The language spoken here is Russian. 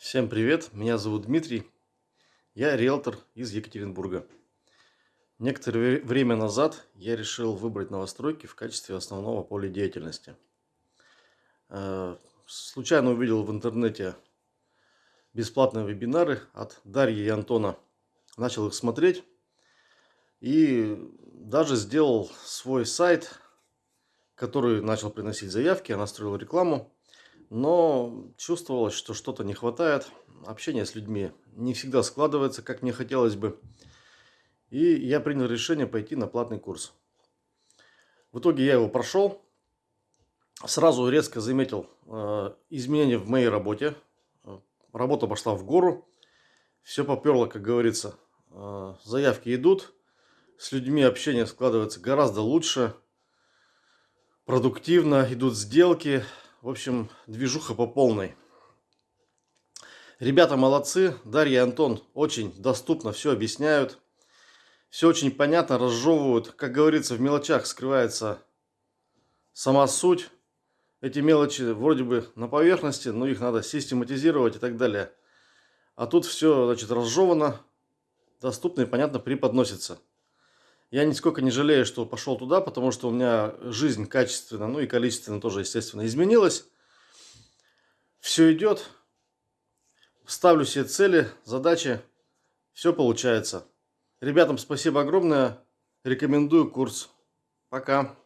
Всем привет, меня зовут Дмитрий, я риэлтор из Екатеринбурга. Некоторое время назад я решил выбрать новостройки в качестве основного поля деятельности. Э, случайно увидел в интернете бесплатные вебинары от Дарьи и Антона. Начал их смотреть и даже сделал свой сайт, который начал приносить заявки, я настроил рекламу но чувствовалось, что что-то не хватает. Общение с людьми не всегда складывается, как мне хотелось бы. И я принял решение пойти на платный курс. В итоге я его прошел. Сразу резко заметил э, изменения в моей работе. Работа пошла в гору. Все поперло, как говорится. Э, заявки идут. С людьми общение складывается гораздо лучше. Продуктивно идут сделки. В общем, движуха по полной. Ребята молодцы. Дарья и Антон очень доступно все объясняют. Все очень понятно, разжевывают. Как говорится, в мелочах скрывается сама суть. Эти мелочи вроде бы на поверхности, но их надо систематизировать и так далее. А тут все, значит, разжевано, доступно и понятно преподносится. Я нисколько не жалею, что пошел туда, потому что у меня жизнь качественно, ну и количественно тоже, естественно, изменилась. Все идет. Ставлю себе цели, задачи. Все получается. Ребятам спасибо огромное. Рекомендую курс. Пока.